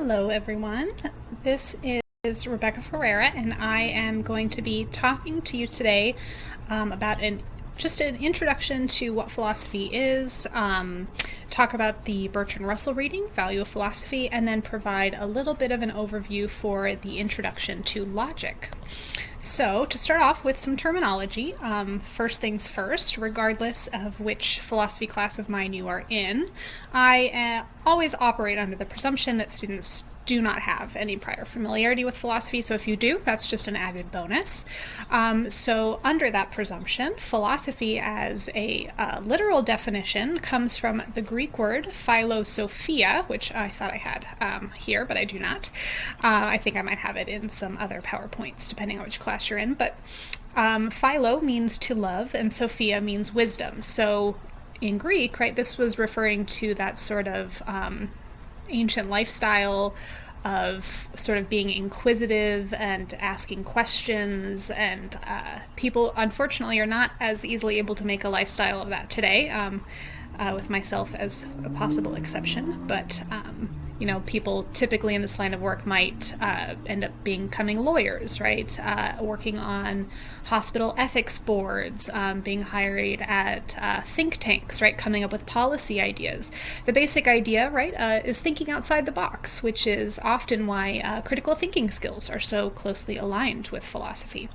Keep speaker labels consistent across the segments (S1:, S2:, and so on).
S1: Hello everyone, this is Rebecca Ferreira and I am going to be talking to you today um, about an just an introduction to what philosophy is, um, talk about the Bertrand Russell reading, Value of Philosophy, and then provide a little bit of an overview for the introduction to logic. So, to start off with some terminology, um, first things first, regardless of which philosophy class of mine you are in, I uh, always operate under the presumption that students do not have any prior familiarity with philosophy. So if you do, that's just an added bonus. Um, so under that presumption, philosophy as a uh, literal definition comes from the Greek word philosophia, which I thought I had um, here, but I do not. Uh, I think I might have it in some other PowerPoints, depending on which class you're in. But um, philo means to love, and sophia means wisdom. So in Greek, right, this was referring to that sort of um, ancient lifestyle of sort of being inquisitive and asking questions. And uh, people unfortunately are not as easily able to make a lifestyle of that today um, uh, with myself as a possible exception. But um, you know, people typically in this line of work might uh, end up becoming lawyers, right? Uh, working on hospital ethics boards, um, being hired at uh, think tanks, right? Coming up with policy ideas. The basic idea, right, uh, is thinking outside the box, which is often why uh, critical thinking skills are so closely aligned with philosophy.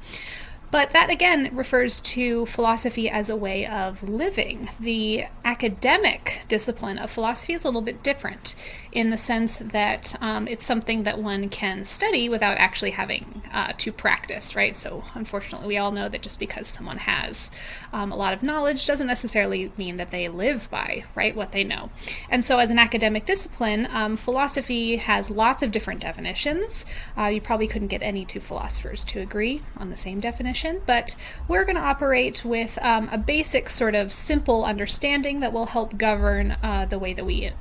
S1: But that again refers to philosophy as a way of living. The academic discipline of philosophy is a little bit different in the sense that um, it's something that one can study without actually having uh, to practice, right? So unfortunately, we all know that just because someone has um, a lot of knowledge doesn't necessarily mean that they live by, right, what they know. And so as an academic discipline, um, philosophy has lots of different definitions. Uh, you probably couldn't get any two philosophers to agree on the same definition but we're going to operate with um, a basic sort of simple understanding that will help govern uh, the way that we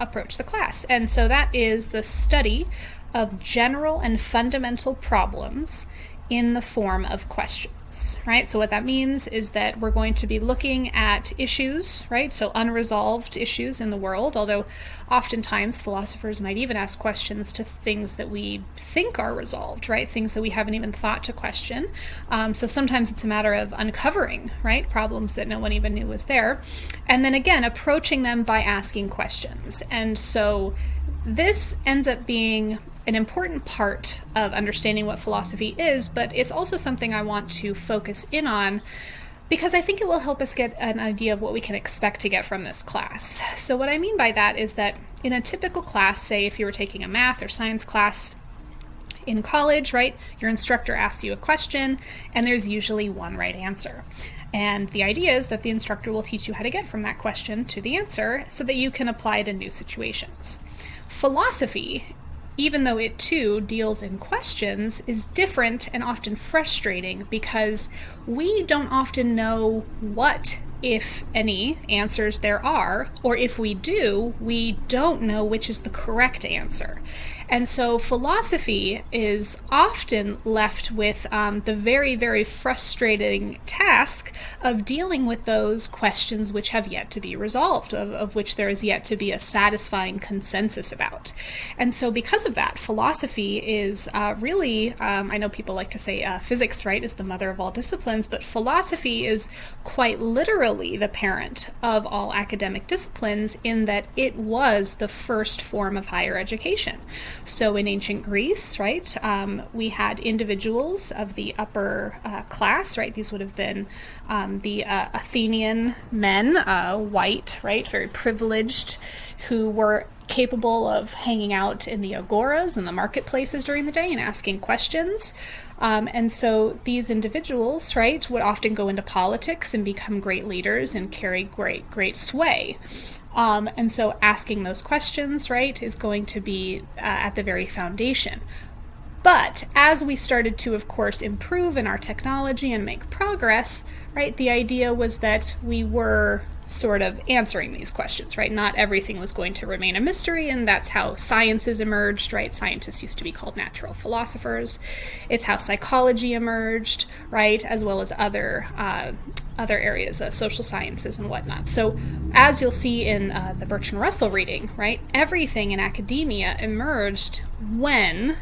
S1: approach the class. And so that is the study of general and fundamental problems in the form of questions right? So what that means is that we're going to be looking at issues, right? So unresolved issues in the world, although oftentimes philosophers might even ask questions to things that we think are resolved, right? Things that we haven't even thought to question. Um, so sometimes it's a matter of uncovering, right? Problems that no one even knew was there. And then again, approaching them by asking questions. And so this ends up being an important part of understanding what philosophy is, but it's also something I want to focus in on because I think it will help us get an idea of what we can expect to get from this class. So what I mean by that is that in a typical class, say if you were taking a math or science class, in college, right, your instructor asks you a question and there's usually one right answer. And the idea is that the instructor will teach you how to get from that question to the answer so that you can apply it in new situations. Philosophy even though it too deals in questions, is different and often frustrating because we don't often know what, if any, answers there are, or if we do, we don't know which is the correct answer. And so philosophy is often left with um, the very, very frustrating task of dealing with those questions which have yet to be resolved, of, of which there is yet to be a satisfying consensus about. And so because of that, philosophy is uh, really, um, I know people like to say uh, physics, right, is the mother of all disciplines, but philosophy is quite literally the parent of all academic disciplines in that it was the first form of higher education. So in ancient Greece, right, um, we had individuals of the upper uh, class, right? These would have been um, the uh, Athenian men, uh, white, right, very privileged, who were capable of hanging out in the agoras and the marketplaces during the day and asking questions. Um, and so these individuals, right, would often go into politics and become great leaders and carry great, great sway. Um, and so asking those questions, right, is going to be uh, at the very foundation. But as we started to, of course, improve in our technology and make progress, right, the idea was that we were sort of answering these questions, right? Not everything was going to remain a mystery, and that's how sciences emerged, right? Scientists used to be called natural philosophers. It's how psychology emerged, right? As well as other uh, other areas, uh, social sciences and whatnot. So, as you'll see in uh, the Bertrand Russell reading, right, everything in academia emerged when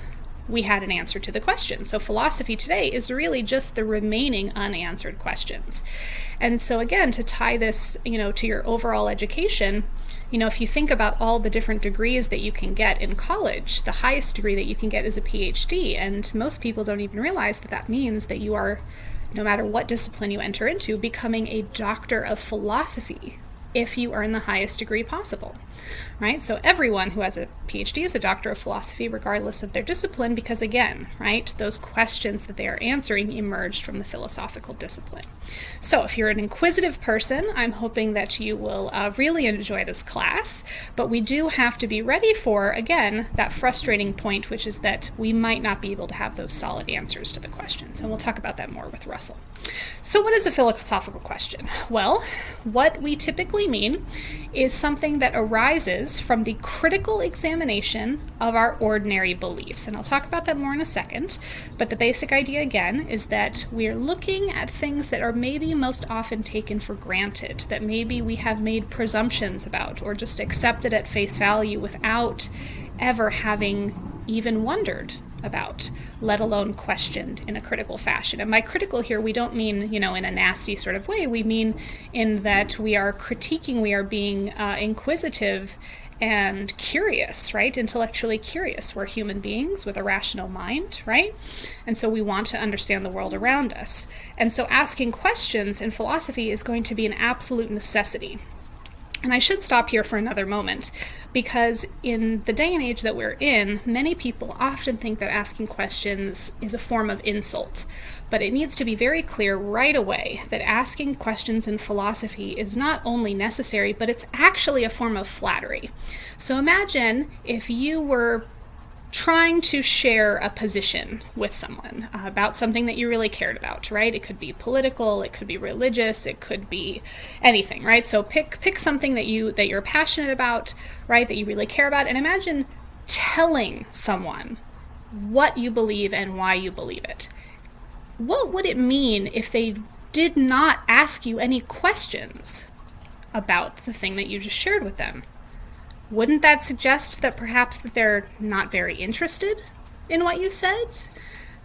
S1: we had an answer to the question. So philosophy today is really just the remaining unanswered questions. And so again, to tie this, you know, to your overall education, you know, if you think about all the different degrees that you can get in college, the highest degree that you can get is a PhD, and most people don't even realize that that means that you are no matter what discipline you enter into, becoming a doctor of philosophy, if you earn the highest degree possible, right? So everyone who has a PhD is a doctor of philosophy, regardless of their discipline, because again, right, those questions that they are answering emerged from the philosophical discipline. So if you're an inquisitive person, I'm hoping that you will uh, really enjoy this class, but we do have to be ready for, again, that frustrating point, which is that we might not be able to have those solid answers to the questions, and we'll talk about that more with Russell. So what is a philosophical question? Well, what we typically mean is something that arises from the critical examination of our ordinary beliefs. And I'll talk about that more in a second. But the basic idea again is that we're looking at things that are maybe most often taken for granted, that maybe we have made presumptions about or just accepted at face value without ever having even wondered about, let alone questioned in a critical fashion. And by critical here, we don't mean, you know, in a nasty sort of way. We mean in that we are critiquing, we are being uh, inquisitive and curious, right? Intellectually curious. We're human beings with a rational mind, right? And so we want to understand the world around us. And so asking questions in philosophy is going to be an absolute necessity. And I should stop here for another moment because in the day and age that we're in, many people often think that asking questions is a form of insult. But it needs to be very clear right away that asking questions in philosophy is not only necessary, but it's actually a form of flattery. So imagine if you were trying to share a position with someone uh, about something that you really cared about, right? It could be political, it could be religious, it could be anything, right? So pick pick something that you that you're passionate about, right? That you really care about and imagine telling someone what you believe and why you believe it. What would it mean if they did not ask you any questions about the thing that you just shared with them? Wouldn't that suggest that perhaps that they're not very interested in what you said?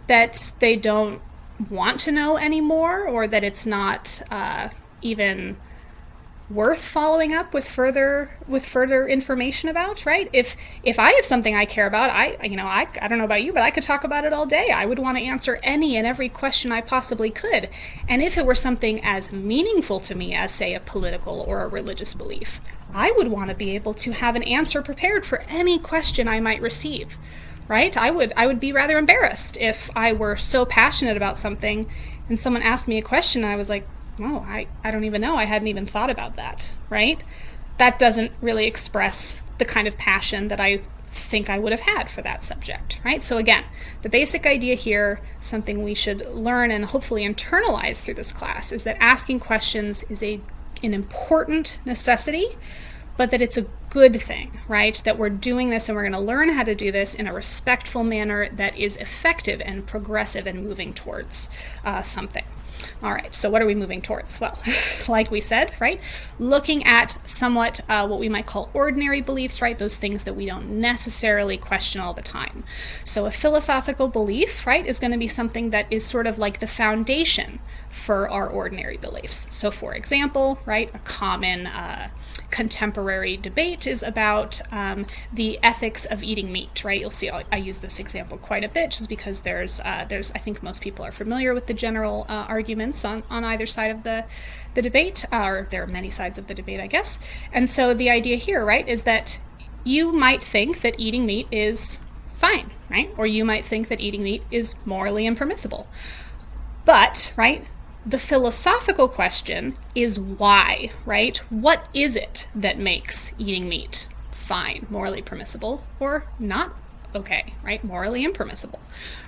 S1: That they don't want to know anymore, or that it's not uh, even worth following up with further with further information about right? If if i have something i care about i you know i, I don't know about you but i could talk about it all day. I would want to answer any and every question i possibly could. And if it were something as meaningful to me as say a political or a religious belief I would want to be able to have an answer prepared for any question I might receive. Right? I would I would be rather embarrassed if I were so passionate about something and someone asked me a question and I was like, "Oh, I I don't even know. I hadn't even thought about that." Right? That doesn't really express the kind of passion that I think I would have had for that subject, right? So again, the basic idea here, something we should learn and hopefully internalize through this class is that asking questions is a an important necessity but that it's a good thing, right? That we're doing this and we're going to learn how to do this in a respectful manner that is effective and progressive and moving towards uh, something. All right, so what are we moving towards? Well, like we said, right? Looking at somewhat uh, what we might call ordinary beliefs, right? Those things that we don't necessarily question all the time. So a philosophical belief, right, is going to be something that is sort of like the foundation for our ordinary beliefs. So for example, right, a common uh, contemporary debate is about um, the ethics of eating meat, right? You'll see I, I, use this example quite a bit just because there's, uh, there's I think most people are familiar with the general uh, arguments on, on either side of the, the debate, uh, or there are many sides of the debate, I guess. And so the idea here, right, is that you might think that eating meat is fine, right? Or you might think that eating meat is morally impermissible. But, right, the philosophical question is why, right? What is it that makes eating meat fine, morally permissible, or not okay, right? Morally impermissible,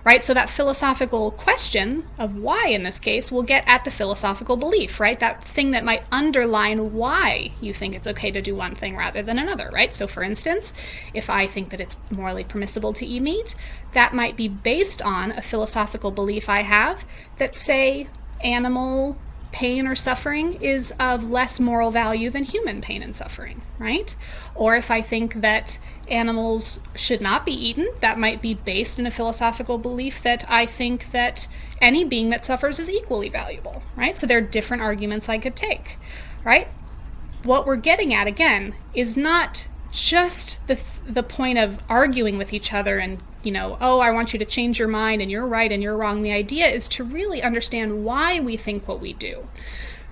S1: right? So that philosophical question of why in this case will get at the philosophical belief, right? That thing that might underline why you think it's okay to do one thing rather than another, right? So for instance, if I think that it's morally permissible to eat meat, that might be based on a philosophical belief I have that say animal pain or suffering is of less moral value than human pain and suffering, right? Or if I think that animals should not be eaten, that might be based in a philosophical belief that I think that any being that suffers is equally valuable, right? So there are different arguments I could take, right? What we're getting at again is not just the the point of arguing with each other and you know, oh, I want you to change your mind and you're right and you're wrong. The idea is to really understand why we think what we do.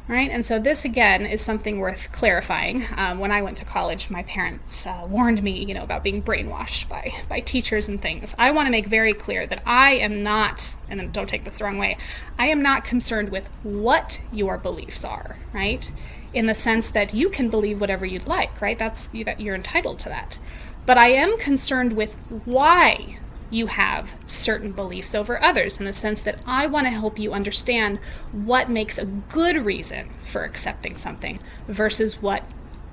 S1: Right, and so this again is something worth clarifying. Um, when I went to college, my parents uh, warned me, you know, about being brainwashed by by teachers and things. I want to make very clear that I am not, and don't take this the wrong way, I am not concerned with what your beliefs are. Right, in the sense that you can believe whatever you'd like. Right, that's that you're entitled to that. But I am concerned with why you have certain beliefs over others in the sense that I want to help you understand what makes a good reason for accepting something versus what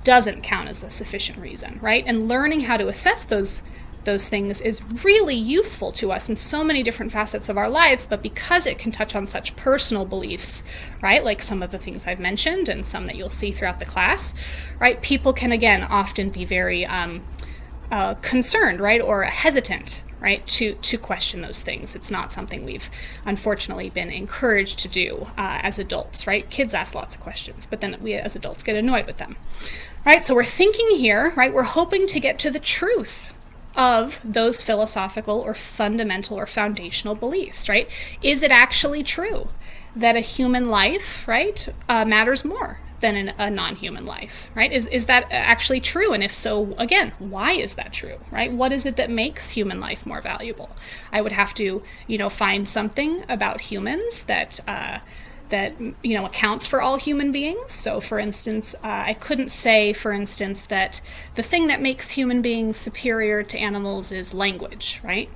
S1: doesn't count as a sufficient reason, right? And learning how to assess those those things is really useful to us in so many different facets of our lives, but because it can touch on such personal beliefs, right, like some of the things I've mentioned and some that you'll see throughout the class, right, people can again often be very um, uh, concerned, right, or hesitant right to to question those things. It's not something we've unfortunately been encouraged to do uh, as adults right? Kids ask lots of questions but then we as adults get annoyed with them. Right so we're thinking here right we're hoping to get to the truth of those philosophical or fundamental or foundational beliefs right? Is it actually true that a human life right uh, matters more than an, a non-human life right? Is, is that actually true? And if so again why is that true right? What is it that makes human life more valuable? I would have to you know find something about humans that uh, that you know accounts for all human beings. So for instance uh, i couldn't say for instance that the thing that makes human beings superior to animals is language right?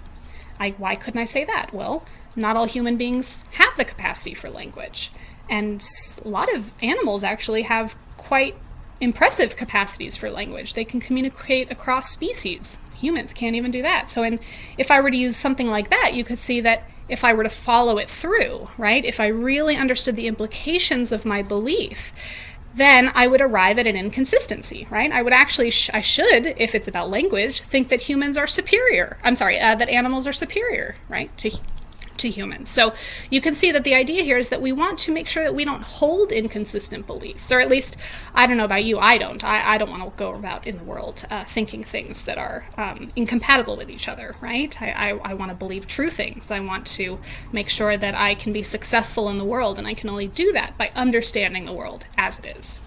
S1: I, why couldn't i say that? Well not all human beings have the capacity for language and a lot of animals actually have quite impressive capacities for language. They can communicate across species. Humans can't even do that. So, in, if I were to use something like that, you could see that if I were to follow it through, right, if I really understood the implications of my belief, then I would arrive at an inconsistency, right? I would actually, sh I should, if it's about language, think that humans are superior. I'm sorry, uh, that animals are superior, right, to to humans. So you can see that the idea here is that we want to make sure that we don't hold inconsistent beliefs, or at least, I don't know about you, I don't. I, I don't want to go about in the world uh, thinking things that are um, incompatible with each other, right? I, I, I want to believe true things. I want to make sure that I can be successful in the world, and I can only do that by understanding the world as it is.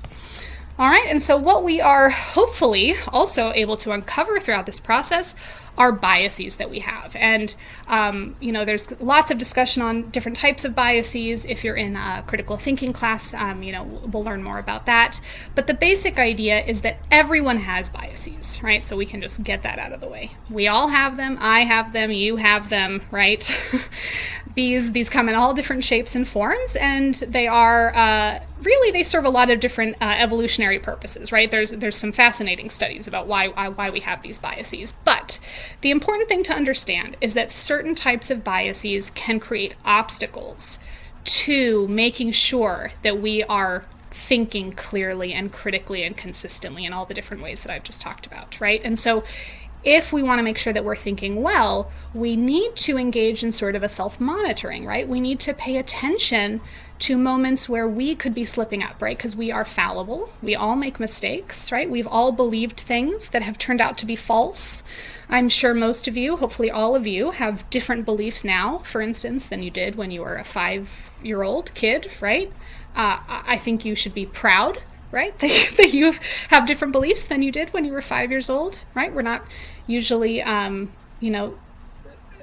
S1: All right, and so what we are hopefully also able to uncover throughout this process are biases that we have. And, um, you know, there's lots of discussion on different types of biases. If you're in a critical thinking class, um, you know, we'll learn more about that. But the basic idea is that everyone has biases, right? So we can just get that out of the way. We all have them. I have them. You have them, right? these, these come in all different shapes and forms, and they are, uh, really they serve a lot of different uh, evolutionary purposes, right? There's there's some fascinating studies about why, why why we have these biases, but the important thing to understand is that certain types of biases can create obstacles to making sure that we are thinking clearly and critically and consistently in all the different ways that I've just talked about, right? And so if we want to make sure that we're thinking well, we need to engage in sort of a self monitoring, right? We need to pay attention to moments where we could be slipping up, right? Because we are fallible. We all make mistakes, right? We've all believed things that have turned out to be false. I'm sure most of you, hopefully all of you, have different beliefs now, for instance, than you did when you were a five year old kid, right? Uh, I think you should be proud, right? that you have different beliefs than you did when you were five years old, right? We're not usually, um, you know,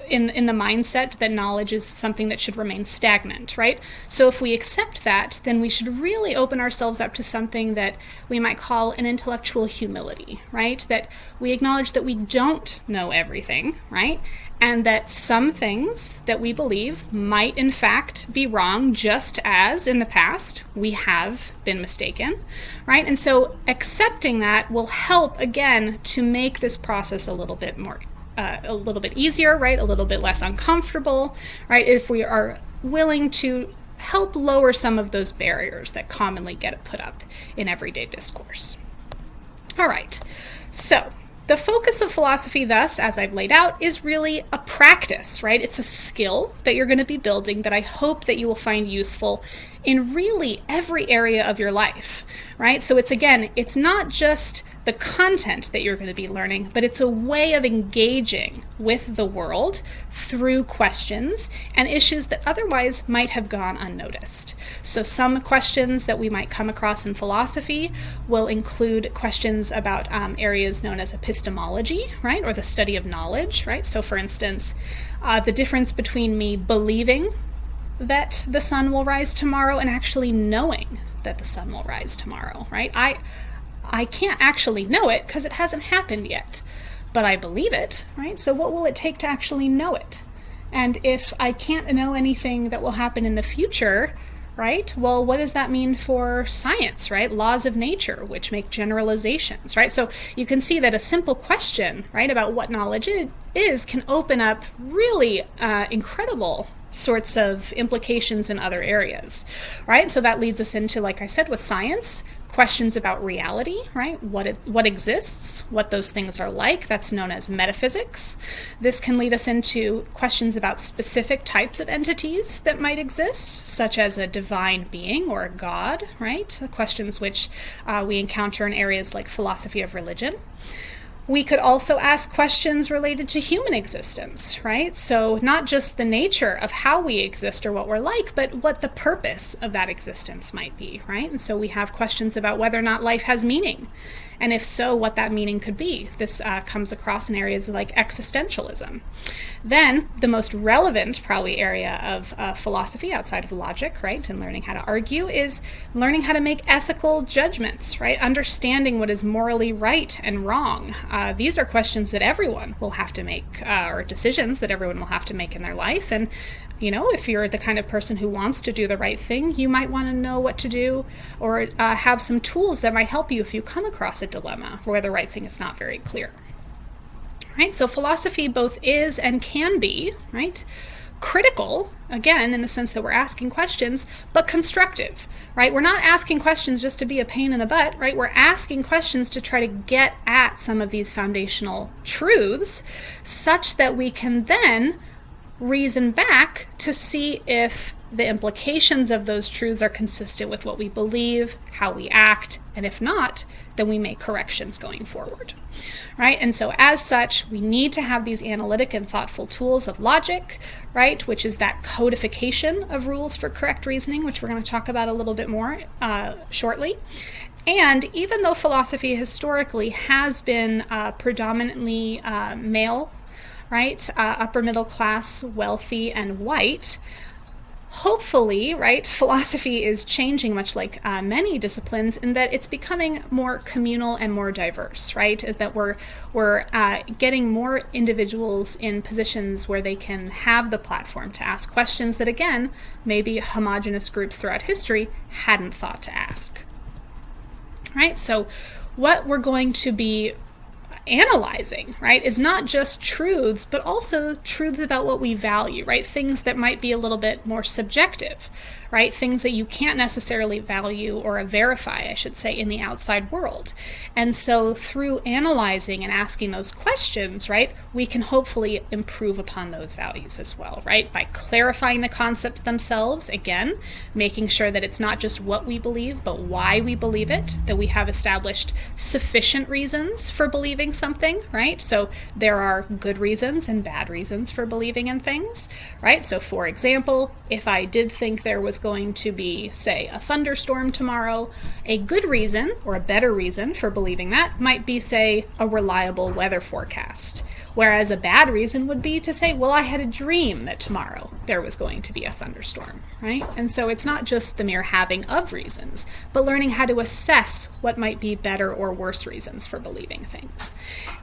S1: in in the mindset that knowledge is something that should remain stagnant, right? So if we accept that, then we should really open ourselves up to something that we might call an intellectual humility, right? That we acknowledge that we don't know everything, right? And that some things that we believe might in fact be wrong, just as in the past we have been mistaken, right? And so accepting that will help again to make this process a little bit more uh, a little bit easier, right? A little bit less uncomfortable, right? If we are willing to help lower some of those barriers that commonly get put up in everyday discourse. All right, so the focus of philosophy, thus, as I've laid out, is really a practice, right? It's a skill that you're going to be building that I hope that you will find useful in really every area of your life, right? So it's again, it's not just the content that you're going to be learning, but it's a way of engaging with the world through questions and issues that otherwise might have gone unnoticed. So, some questions that we might come across in philosophy will include questions about um, areas known as epistemology, right, or the study of knowledge, right? So, for instance, uh, the difference between me believing that the sun will rise tomorrow and actually knowing that the sun will rise tomorrow, right? I I can't actually know it because it hasn't happened yet, but I believe it, right? So what will it take to actually know it? And if I can't know anything that will happen in the future, right? Well, what does that mean for science, right? Laws of nature, which make generalizations, right? So you can see that a simple question, right, about what knowledge is can open up really uh, incredible sorts of implications in other areas, right? So that leads us into, like I said, with science, questions about reality, right? What it, what exists, what those things are like. That's known as metaphysics. This can lead us into questions about specific types of entities that might exist, such as a divine being or a god, right? Questions which uh, we encounter in areas like philosophy of religion. We could also ask questions related to human existence, right? So, not just the nature of how we exist or what we're like, but what the purpose of that existence might be, right? And so we have questions about whether or not life has meaning and if so, what that meaning could be. This uh, comes across in areas like existentialism. Then, the most relevant, probably, area of uh, philosophy outside of logic, right, and learning how to argue is learning how to make ethical judgments, right, understanding what is morally right and wrong. Uh, these are questions that everyone will have to make, uh, or decisions that everyone will have to make in their life, and you know, if you're the kind of person who wants to do the right thing, you might want to know what to do or uh, have some tools that might help you if you come across a dilemma where the right thing is not very clear. Right? So philosophy both is and can be, right? Critical, again, in the sense that we're asking questions, but constructive, right? We're not asking questions just to be a pain in the butt, right? We're asking questions to try to get at some of these foundational truths such that we can then reason back to see if the implications of those truths are consistent with what we believe, how we act, and if not, then we make corrections going forward. Right? And so, as such, we need to have these analytic and thoughtful tools of logic, right? Which is that codification of rules for correct reasoning, which we're going to talk about a little bit more uh, shortly. And even though philosophy historically has been uh, predominantly uh, male right? Uh, upper middle class, wealthy, and white. Hopefully, right, philosophy is changing much like uh, many disciplines in that it's becoming more communal and more diverse, right? Is that we're, we're uh, getting more individuals in positions where they can have the platform to ask questions that, again, maybe homogenous groups throughout history hadn't thought to ask. Right? So, what we're going to be analyzing, right, is not just truths, but also truths about what we value, right? Things that might be a little bit more subjective, right? Things that you can't necessarily value or verify, I should say, in the outside world. And so through analyzing and asking those questions, right, we can hopefully improve upon those values as well, right? By clarifying the concepts themselves, again, making sure that it's not just what we believe, but why we believe it, that we have established sufficient reasons for believing something, right? So there are good reasons and bad reasons for believing in things, right? So for example, if I did think there was going to be, say, a thunderstorm tomorrow, a good reason or a better reason for believing that might be, say, a reliable weather forecast. Whereas a bad reason would be to say, well, I had a dream that tomorrow there was going to be a thunderstorm, right? And so it's not just the mere having of reasons, but learning how to assess what might be better or worse reasons for believing things.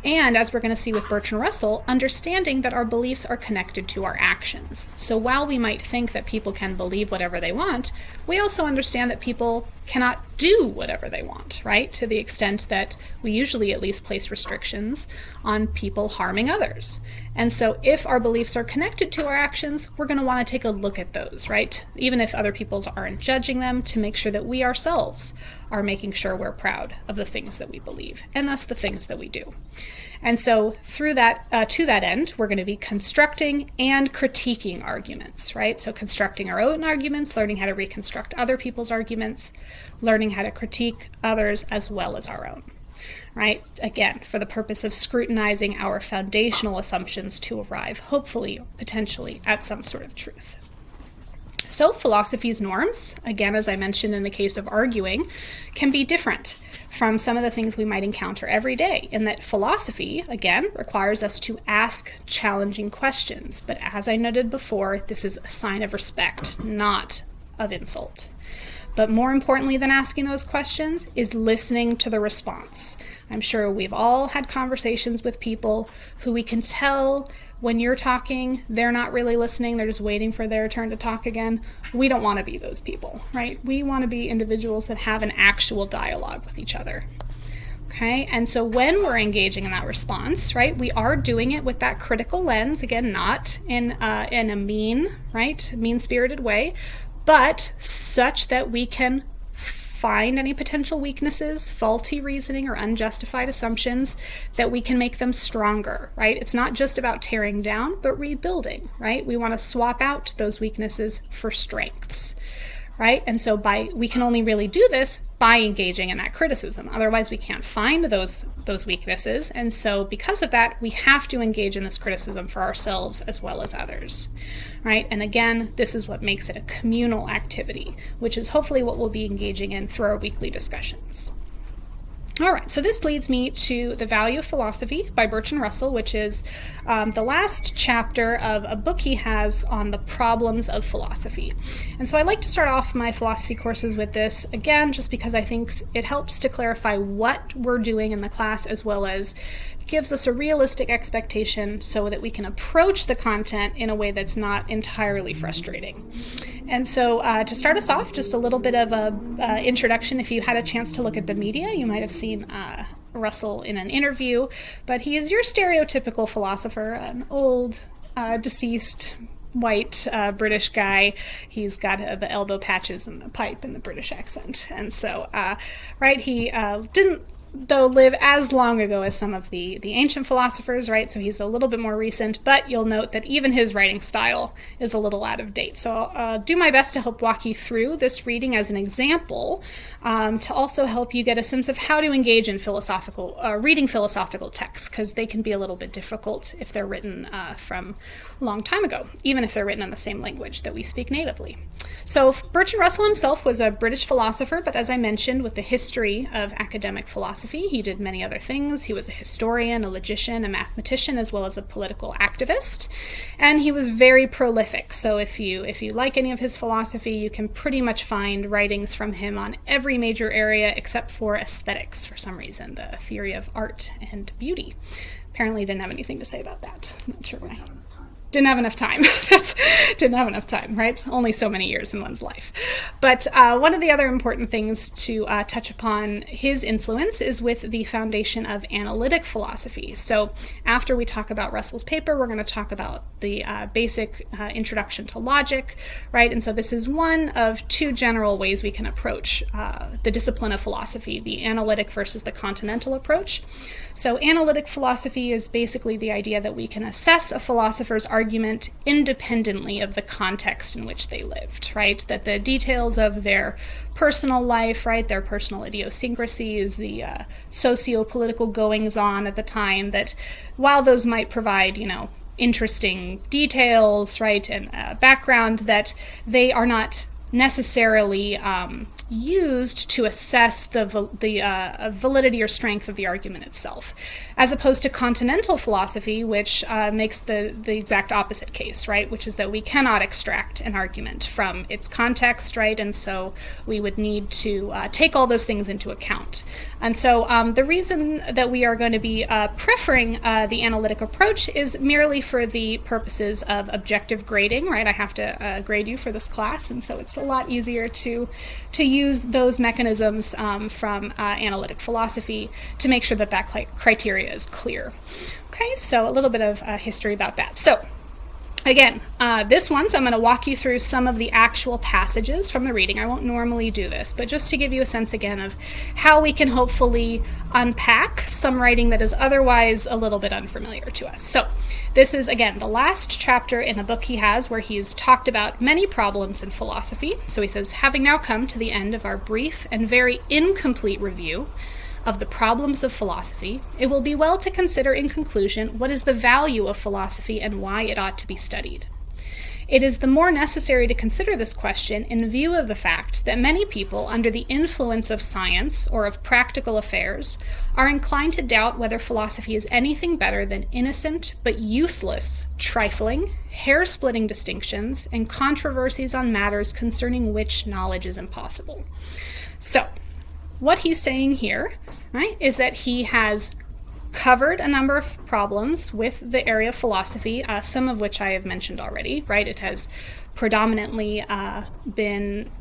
S1: And as we're going to see with Bertrand Russell, understanding that our beliefs are connected to our actions. So while we might think that people can believe whatever they want, we also understand that people cannot do whatever they want, right? To the extent that we usually at least place restrictions on people harming others. And so if our beliefs are connected to our actions, we're going to want to take a look at those, right? Even if other people's aren't judging them, to make sure that we ourselves are making sure we're proud of the things that we believe, and thus the things that we do. And so through that, uh, to that end, we're going to be constructing and critiquing arguments, right? So constructing our own arguments, learning how to reconstruct other people's arguments, learning how to critique others as well as our own, right? Again, for the purpose of scrutinizing our foundational assumptions to arrive, hopefully, potentially, at some sort of truth. So philosophy's norms, again, as I mentioned in the case of arguing, can be different from some of the things we might encounter every day in that philosophy, again, requires us to ask challenging questions. But as I noted before, this is a sign of respect, not of insult. But more importantly than asking those questions is listening to the response. I'm sure we've all had conversations with people who we can tell when you're talking, they're not really listening, they're just waiting for their turn to talk again. We don't want to be those people, right? We want to be individuals that have an actual dialogue with each other. Okay, and so when we're engaging in that response, right, we are doing it with that critical lens, again, not in, uh, in a mean, right, mean spirited way, but such that we can find any potential weaknesses, faulty reasoning, or unjustified assumptions, that we can make them stronger, right? It's not just about tearing down, but rebuilding, right? We want to swap out those weaknesses for strengths right? And so by we can only really do this by engaging in that criticism. Otherwise, we can't find those those weaknesses. And so because of that, we have to engage in this criticism for ourselves as well as others. Right? And again, this is what makes it a communal activity, which is hopefully what we'll be engaging in through our weekly discussions. All right, so this leads me to The Value of Philosophy by Bertrand Russell, which is um, the last chapter of a book he has on the problems of philosophy. And so I like to start off my philosophy courses with this, again, just because I think it helps to clarify what we're doing in the class as well as gives us a realistic expectation so that we can approach the content in a way that's not entirely frustrating. And so uh, to start us off, just a little bit of a uh, introduction. If you had a chance to look at the media, you might have seen uh, Russell in an interview, but he is your stereotypical philosopher, an old, uh, deceased white uh, British guy. He's got uh, the elbow patches and the pipe and the British accent. And so, uh, right, he uh, didn't though live as long ago as some of the, the ancient philosophers, right? So he's a little bit more recent, but you'll note that even his writing style is a little out of date. So I'll uh, do my best to help walk you through this reading as an example um, to also help you get a sense of how to engage in philosophical, uh, reading philosophical texts, because they can be a little bit difficult if they're written uh, from a long time ago, even if they're written in the same language that we speak natively. So Bertrand Russell himself was a British philosopher, but as I mentioned, with the history of academic philosophy, he did many other things. He was a historian, a logician, a mathematician, as well as a political activist, and he was very prolific. So if you if you like any of his philosophy, you can pretty much find writings from him on every major area except for aesthetics for some reason, the theory of art and beauty. Apparently, didn't have anything to say about that. I'm not sure why didn't have enough time. That's didn't have enough time, right? Only so many years in one's life. But uh, one of the other important things to uh, touch upon his influence is with the foundation of analytic philosophy. So after we talk about Russell's paper, we're going to talk about the uh, basic uh, introduction to logic, right? And so this is one of two general ways we can approach uh, the discipline of philosophy: the analytic versus the continental approach. So analytic philosophy is basically the idea that we can assess a philosopher's argument independently of the context in which they lived, right? That the details of their personal life, right, their personal idiosyncrasies, the uh, socio political goings on at the time, that while those might provide, you know, interesting details, right, and uh, background, that they are not necessarily um, used to assess the, the uh, validity or strength of the argument itself, as opposed to continental philosophy, which uh, makes the, the exact opposite case, right? Which is that we cannot extract an argument from its context, right? And so we would need to uh, take all those things into account. And so um, the reason that we are going to be uh, preferring uh, the analytic approach is merely for the purposes of objective grading, right? I have to uh, grade you for this class, and so it's a lot easier to to use those mechanisms um, from uh, analytic philosophy to make sure that that criteria is clear. Okay, so a little bit of uh, history about that. So Again, uh, this one, so I'm going to walk you through some of the actual passages from the reading. I won't normally do this, but just to give you a sense again of how we can hopefully unpack some writing that is otherwise a little bit unfamiliar to us. So, this is, again, the last chapter in a book he has where he's talked about many problems in philosophy. So he says, having now come to the end of our brief and very incomplete review of the problems of philosophy, it will be well to consider in conclusion what is the value of philosophy and why it ought to be studied. It is the more necessary to consider this question in view of the fact that many people, under the influence of science or of practical affairs, are inclined to doubt whether philosophy is anything better than innocent but useless, trifling, hair splitting distinctions and controversies on matters concerning which knowledge is impossible. So, what he's saying here, right, is that he has covered a number of problems with the area of philosophy, uh, some of which I have mentioned already, right? It has predominantly uh, been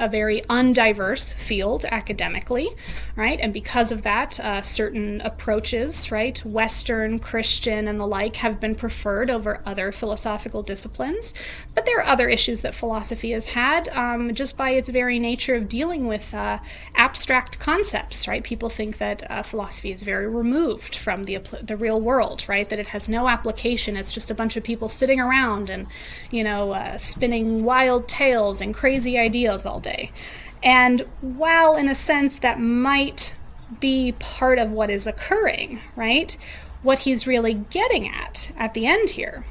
S1: a very undiverse field academically, right? And because of that, uh, certain approaches, right, Western, Christian, and the like, have been preferred over other philosophical disciplines. But there are other issues that philosophy has had um, just by its very nature of dealing with uh, abstract concepts, right? People think that uh, philosophy is very removed from the, the real world, right? That it has no application. It's just a bunch of people sitting around and, you know, uh, spinning wild tales and crazy ideas all day. And while, in a sense, that might be part of what is occurring, right? What he's really getting at at the end here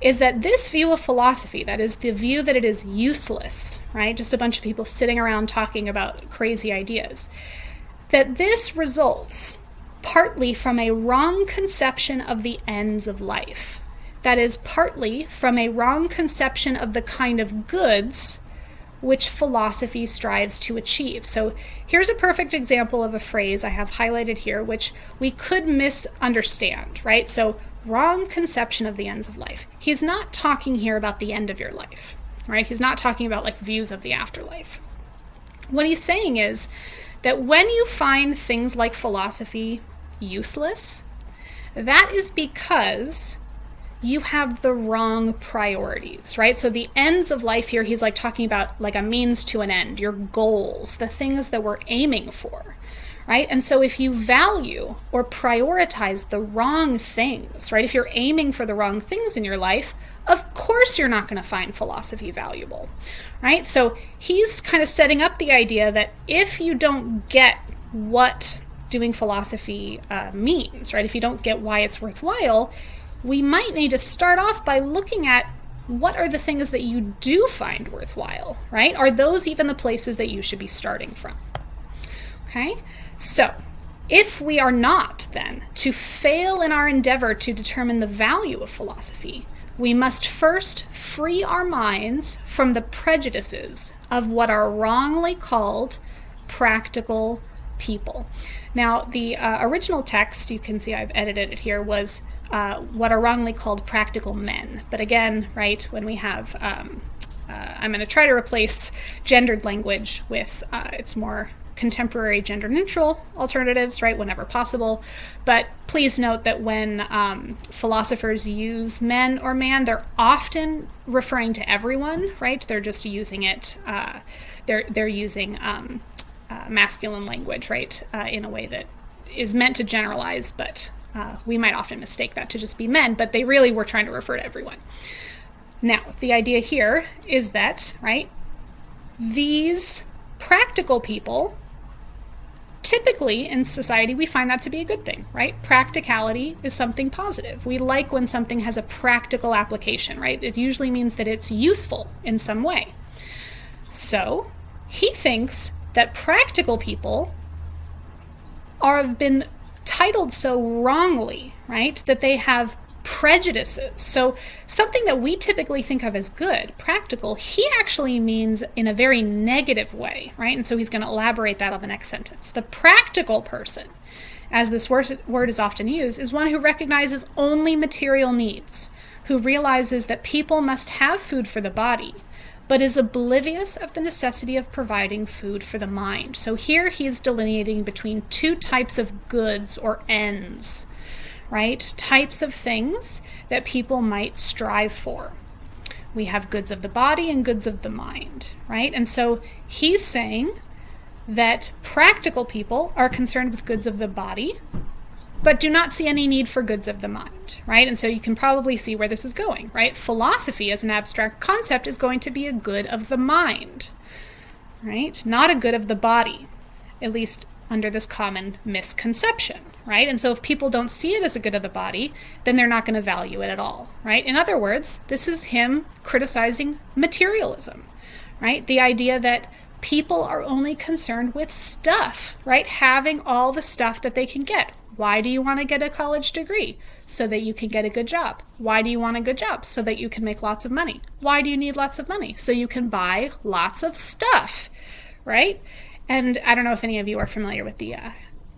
S1: is that this view of philosophy, that is the view that it is useless, right? Just a bunch of people sitting around talking about crazy ideas, that this results partly from a wrong conception of the ends of life. That is partly from a wrong conception of the kind of goods which philosophy strives to achieve. So here's a perfect example of a phrase I have highlighted here, which we could misunderstand, right? So wrong conception of the ends of life. He's not talking here about the end of your life, right? He's not talking about like views of the afterlife. What he's saying is that when you find things like philosophy useless, that is because you have the wrong priorities, right? So the ends of life here, he's like talking about like a means to an end, your goals, the things that we're aiming for, right? And so if you value or prioritize the wrong things, right? If you're aiming for the wrong things in your life, of course you're not going to find philosophy valuable, right? So he's kind of setting up the idea that if you don't get what doing philosophy uh, means, right? If you don't get why it's worthwhile, we might need to start off by looking at what are the things that you do find worthwhile, right? Are those even the places that you should be starting from? Okay, so if we are not, then, to fail in our endeavor to determine the value of philosophy, we must first free our minds from the prejudices of what are wrongly called practical people. Now, the uh, original text, you can see I've edited it here, was uh, what are wrongly called practical men. But again, right, when we have, um, uh, I'm going to try to replace gendered language with uh, its more contemporary gender neutral alternatives, right, whenever possible. But please note that when um, philosophers use men or man, they're often referring to everyone, right? They're just using it, uh, they're, they're using um, uh, masculine language, right, uh, in a way that is meant to generalize, but Uh, we might often mistake that to just be men, but they really were trying to refer to everyone. Now, the idea here is that, right, these practical people typically in society we find that to be a good thing right? Practicality is something positive. We like when something has a practical application right? It usually means that it's useful in some way. So he thinks that practical people are have been titled so wrongly right that they have prejudices. So, something that we typically think of as good, practical, he actually means in a very negative way, right? And so he's going to elaborate that on the next sentence. The practical person, as this word, word is often used, is one who recognizes only material needs, who realizes that people must have food for the body, but is oblivious of the necessity of providing food for the mind. So here he is delineating between two types of goods or ends right? Types of things that people might strive for. We have goods of the body and goods of the mind, right? And so he's saying that practical people are concerned with goods of the body, but do not see any need for goods of the mind, right? And so you can probably see where this is going, right? Philosophy as an abstract concept is going to be a good of the mind, right? Not a good of the body, at least under this common misconception, right? And so if people don't see it as a good of the body, then they're not going to value it at all, right? In other words, this is him criticizing materialism, right? The idea that people are only concerned with stuff, right? Having all the stuff that they can get. Why do you want to get a college degree? So that you can get a good job. Why do you want a good job? So that you can make lots of money. Why do you need lots of money? So you can buy lots of stuff, right? And I don't know if any of you are familiar with the uh,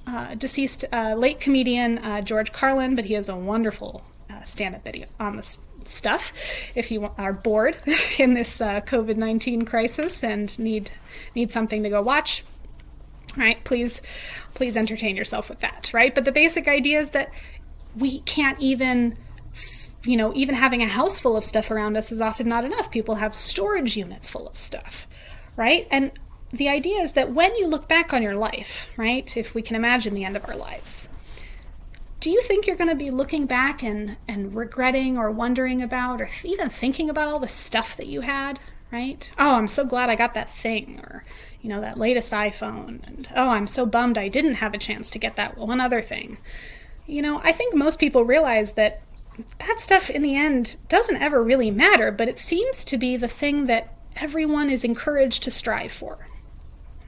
S1: uh, deceased uh, late comedian uh, George Carlin, but he has a wonderful uh, stand up video on this stuff. If you are bored in this uh, COVID 19 crisis and need, need something to go watch, right, please, please entertain yourself with that, right? But the basic idea is that we can't even you know, even having a house full of stuff around us is often not enough. People have storage units full of stuff, right? And the idea is that when you look back on your life, right, if we can imagine the end of our lives, do you think you're going to be looking back and, and regretting or wondering about or even thinking about all the stuff that you had, right? Oh, I'm so glad I got that thing or, you know, that latest iPhone. And oh, I'm so bummed I didn't have a chance to get that one other thing. You know, I think most people realize that that stuff in the end doesn't ever really matter, but it seems to be the thing that everyone is encouraged to strive for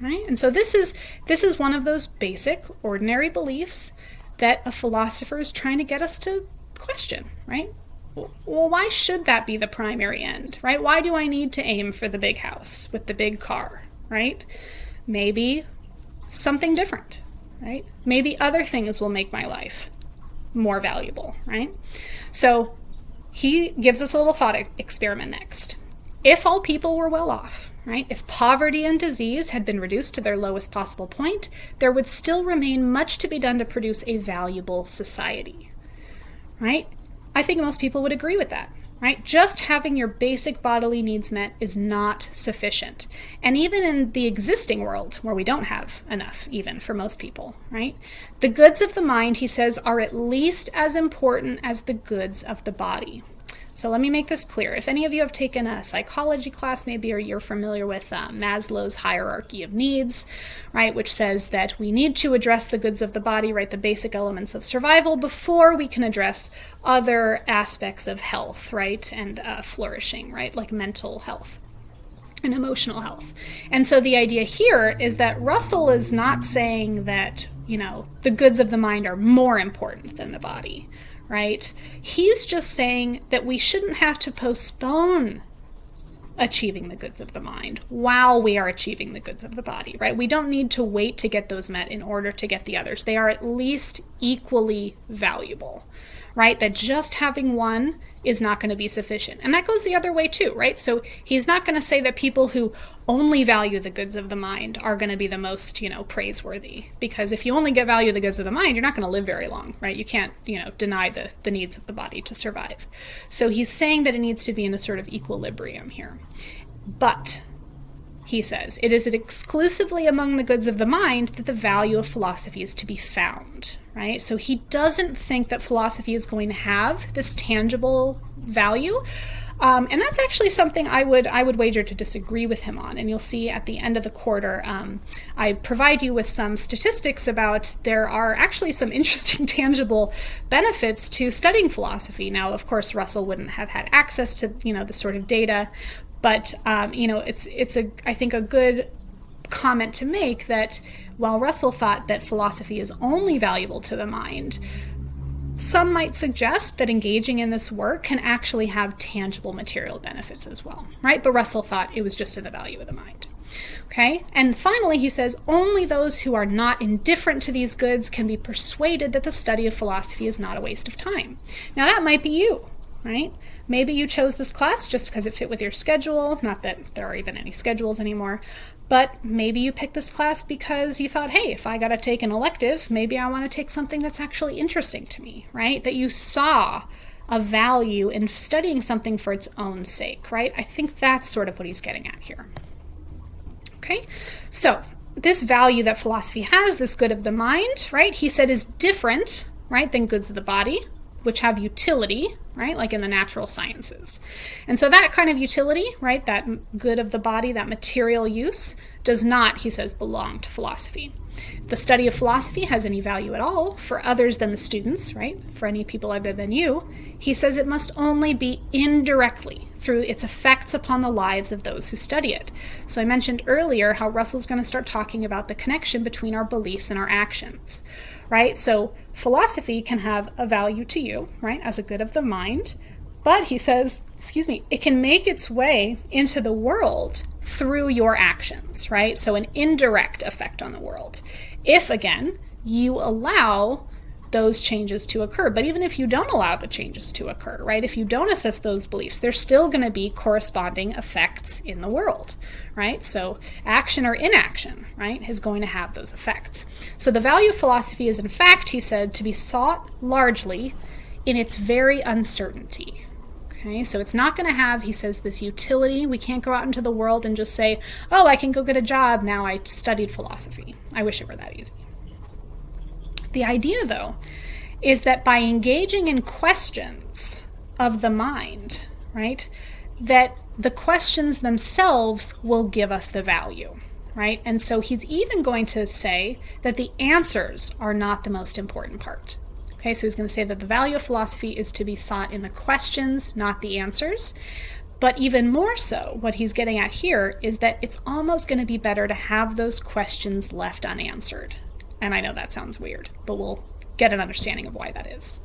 S1: right? And so this is this is one of those basic ordinary beliefs that a philosopher is trying to get us to question, right? Well, why should that be the primary end, right? Why do I need to aim for the big house with the big car, right? Maybe something different, right? Maybe other things will make my life more valuable, right? So he gives us a little thought experiment next. If all people were well off, right? If poverty and disease had been reduced to their lowest possible point, there would still remain much to be done to produce a valuable society, right? I think most people would agree with that, right? Just having your basic bodily needs met is not sufficient. And even in the existing world, where we don't have enough, even for most people, right? The goods of the mind, he says, are at least as important as the goods of the body. So let me make this clear. If any of you have taken a psychology class, maybe, or you're familiar with uh, Maslow's hierarchy of needs, right, which says that we need to address the goods of the body, right, the basic elements of survival, before we can address other aspects of health, right, and uh, flourishing, right, like mental health and emotional health. And so the idea here is that Russell is not saying that, you know, the goods of the mind are more important than the body, right? He's just saying that we shouldn't have to postpone achieving the goods of the mind while we are achieving the goods of the body, right? We don't need to wait to get those met in order to get the others. They are at least equally valuable, right? That just having one is not going to be sufficient. And that goes the other way too, right? So he's not going to say that people who only value the goods of the mind are going to be the most, you know, praiseworthy. Because if you only get value the goods of the mind, you're not going to live very long, right? You can't, you know, deny the, the needs of the body to survive. So he's saying that it needs to be in a sort of equilibrium here. But he says, it is exclusively among the goods of the mind that the value of philosophy is to be found, right? So he doesn't think that philosophy is going to have this tangible value. Um, and that's actually something I would I would wager to disagree with him on. And you'll see at the end of the quarter, um, I provide you with some statistics about there are actually some interesting tangible benefits to studying philosophy. Now, of course, Russell wouldn't have had access to you know the sort of data, but um, you know it's it's a I think a good comment to make that while Russell thought that philosophy is only valuable to the mind, some might suggest that engaging in this work can actually have tangible material benefits as well, right? But Russell thought it was just in the value of the mind. Okay, and finally, he says only those who are not indifferent to these goods can be persuaded that the study of philosophy is not a waste of time. Now, that might be you, right? Maybe you chose this class just because it fit with your schedule, not that there are even any schedules anymore, but maybe you picked this class because you thought, hey, if I got to take an elective, maybe I want to take something that's actually interesting to me, right? That you saw a value in studying something for its own sake, right? I think that's sort of what he's getting at here. Okay, so this value that philosophy has, this good of the mind, right, he said is different, right, than goods of the body, which have utility, right? Like in the natural sciences. And so that kind of utility, right, that good of the body, that material use, does not, he says, belong to philosophy. The study of philosophy has any value at all for others than the students, right? For any people other than you, he says it must only be indirectly through its effects upon the lives of those who study it. So I mentioned earlier how Russell's going to start talking about the connection between our beliefs and our actions right? So philosophy can have a value to you, right, as a good of the mind, but he says, excuse me, it can make its way into the world through your actions, right? So an indirect effect on the world. If, again, you allow those changes to occur. But even if you don't allow the changes to occur, right, if you don't assess those beliefs, there's still going to be corresponding effects in the world, right? So action or inaction, right, is going to have those effects. So the value of philosophy is, in fact, he said, to be sought largely in its very uncertainty. Okay, so it's not going to have, he says, this utility. We can't go out into the world and just say, oh, I can go get a job now I studied philosophy. I wish it were that easy. The idea, though, is that by engaging in questions of the mind, right, that the questions themselves will give us the value, right? And so he's even going to say that the answers are not the most important part. Okay, so he's going to say that the value of philosophy is to be sought in the questions, not the answers. But even more so, what he's getting at here is that it's almost going to be better to have those questions left unanswered. And I know that sounds weird, but we'll get an understanding of why that is.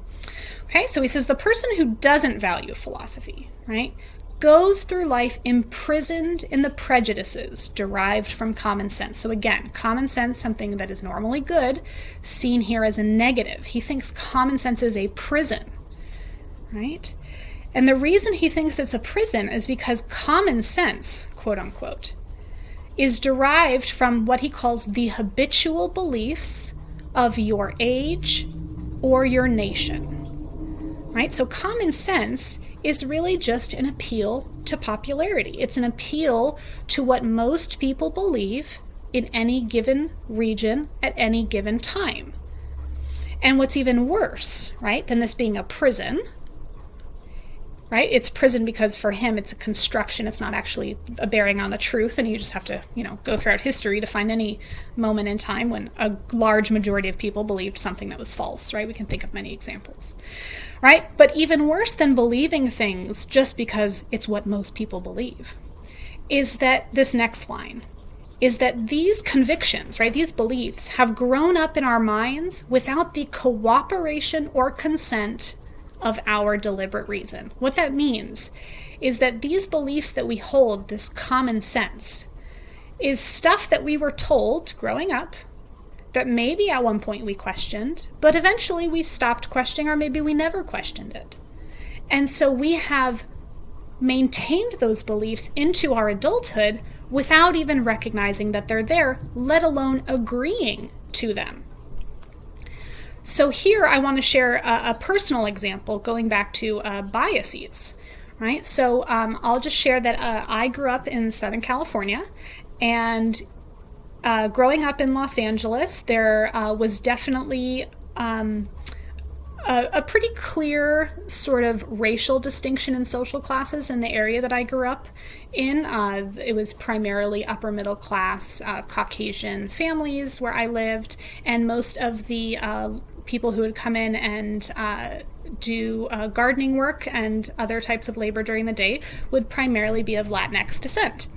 S1: Okay, so he says the person who doesn't value philosophy, right, goes through life imprisoned in the prejudices derived from common sense. So again, common sense, something that is normally good, seen here as a negative. He thinks common sense is a prison, right? And the reason he thinks it's a prison is because common sense, quote unquote, is derived from what he calls the habitual beliefs of your age or your nation. Right? So common sense is really just an appeal to popularity. It's an appeal to what most people believe in any given region at any given time. And what's even worse, right, than this being a prison, right? It's prison because for him it's a construction. It's not actually a bearing on the truth, and you just have to, you know, go throughout history to find any moment in time when a large majority of people believed something that was false, right? We can think of many examples, right? But even worse than believing things just because it's what most people believe is that this next line is that these convictions, right, these beliefs have grown up in our minds without the cooperation or consent of our deliberate reason. What that means is that these beliefs that we hold, this common sense, is stuff that we were told growing up that maybe at one point we questioned, but eventually we stopped questioning, or maybe we never questioned it. And so we have maintained those beliefs into our adulthood without even recognizing that they're there, let alone agreeing to them. So here I want to share a, a personal example going back to uh, biases, right? So um, I'll just share that uh, I grew up in Southern California and uh, growing up in Los Angeles, there uh, was definitely um, a, a, pretty clear sort of racial distinction in social classes in the area that I grew up in. Uh, it was primarily upper middle class uh, Caucasian families where I lived, and most of the uh, people who would come in and uh, do uh, gardening work and other types of labor during the day would primarily be of Latinx descent.